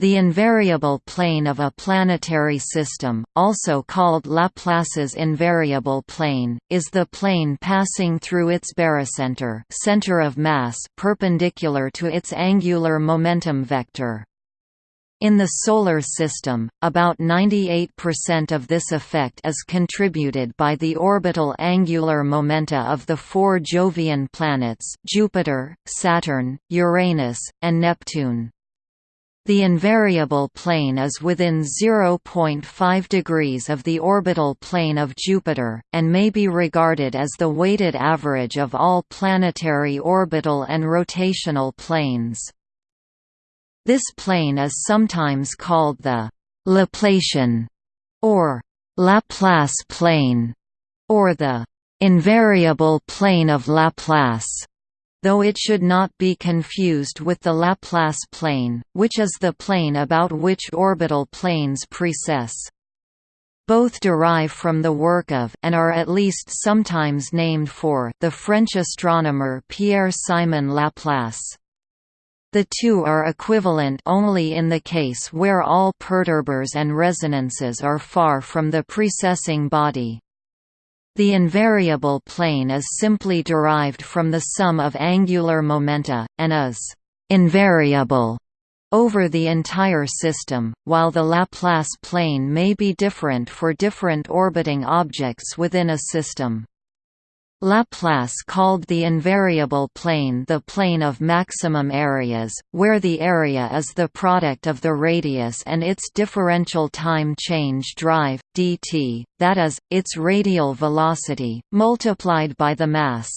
The invariable plane of a planetary system, also called Laplace's invariable plane, is the plane passing through its barycenter center of mass perpendicular to its angular momentum vector. In the Solar System, about 98% of this effect is contributed by the orbital angular momenta of the four Jovian planets Jupiter, Saturn, Uranus, and Neptune. The invariable plane is within 0.5 degrees of the orbital plane of Jupiter, and may be regarded as the weighted average of all planetary orbital and rotational planes. This plane is sometimes called the Laplacian or Laplace plane, or the invariable plane of Laplace though it should not be confused with the Laplace plane, which is the plane about which orbital planes precess. Both derive from the work of and are at least sometimes named for the French astronomer Pierre-Simon Laplace. The two are equivalent only in the case where all perturbers and resonances are far from the precessing body. The invariable plane is simply derived from the sum of angular momenta, and is «invariable» over the entire system, while the Laplace plane may be different for different orbiting objects within a system. Laplace called the invariable plane the plane of maximum areas, where the area is the product of the radius and its differential time change drive, dt, that is, its radial velocity, multiplied by the mass.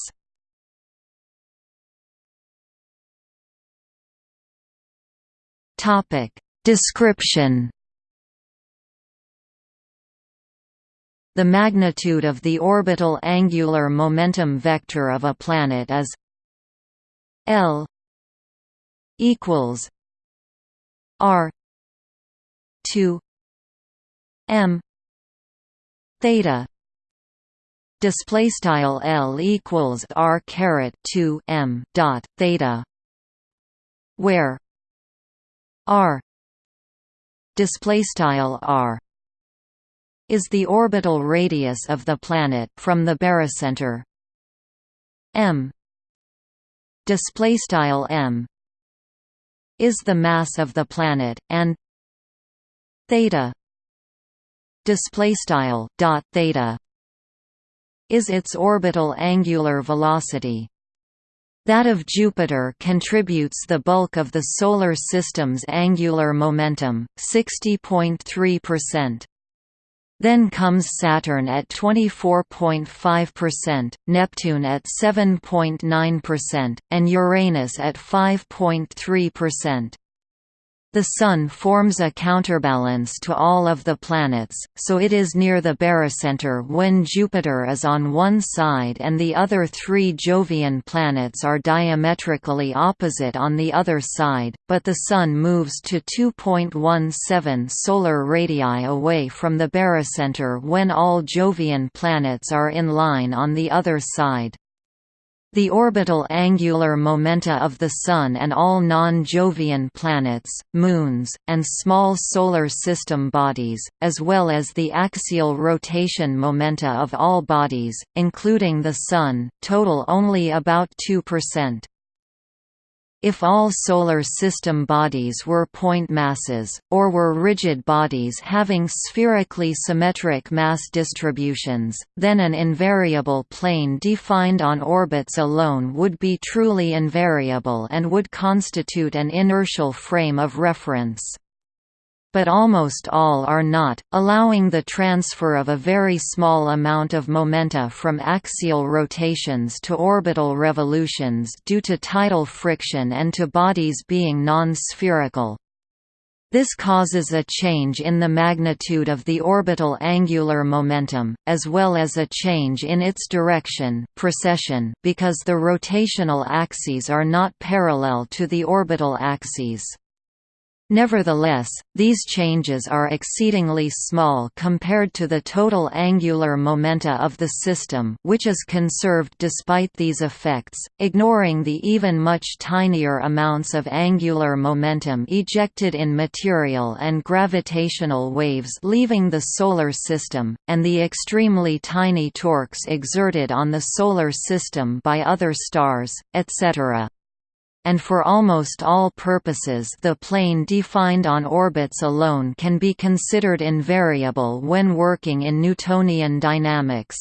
Description The magnitude of the orbital angular momentum vector of a planet is L equals R two M theta. Display style L equals R caret 2 M dot theta where R display style R is the orbital radius of the planet from the barycenter. M. Display style m is the mass of the planet and theta display style dot theta is its orbital angular velocity. That of Jupiter contributes the bulk of the Solar System's angular momentum, 60.3%. Then comes Saturn at 24.5%, Neptune at 7.9%, and Uranus at 5.3%. The Sun forms a counterbalance to all of the planets, so it is near the barycenter when Jupiter is on one side and the other three Jovian planets are diametrically opposite on the other side, but the Sun moves to 2.17 solar radii away from the barycenter when all Jovian planets are in line on the other side. The orbital angular momenta of the Sun and all non-Jovian planets, moons, and small Solar System bodies, as well as the axial rotation momenta of all bodies, including the Sun, total only about 2%. If all Solar System bodies were point masses, or were rigid bodies having spherically symmetric mass distributions, then an invariable plane defined on orbits alone would be truly invariable and would constitute an inertial frame of reference but almost all are not, allowing the transfer of a very small amount of momenta from axial rotations to orbital revolutions due to tidal friction and to bodies being non-spherical. This causes a change in the magnitude of the orbital angular momentum, as well as a change in its direction precession because the rotational axes are not parallel to the orbital axes. Nevertheless, these changes are exceedingly small compared to the total angular momenta of the system which is conserved despite these effects, ignoring the even much tinier amounts of angular momentum ejected in material and gravitational waves leaving the Solar System, and the extremely tiny torques exerted on the Solar System by other stars, etc and for almost all purposes the plane defined on orbits alone can be considered invariable when working in Newtonian dynamics.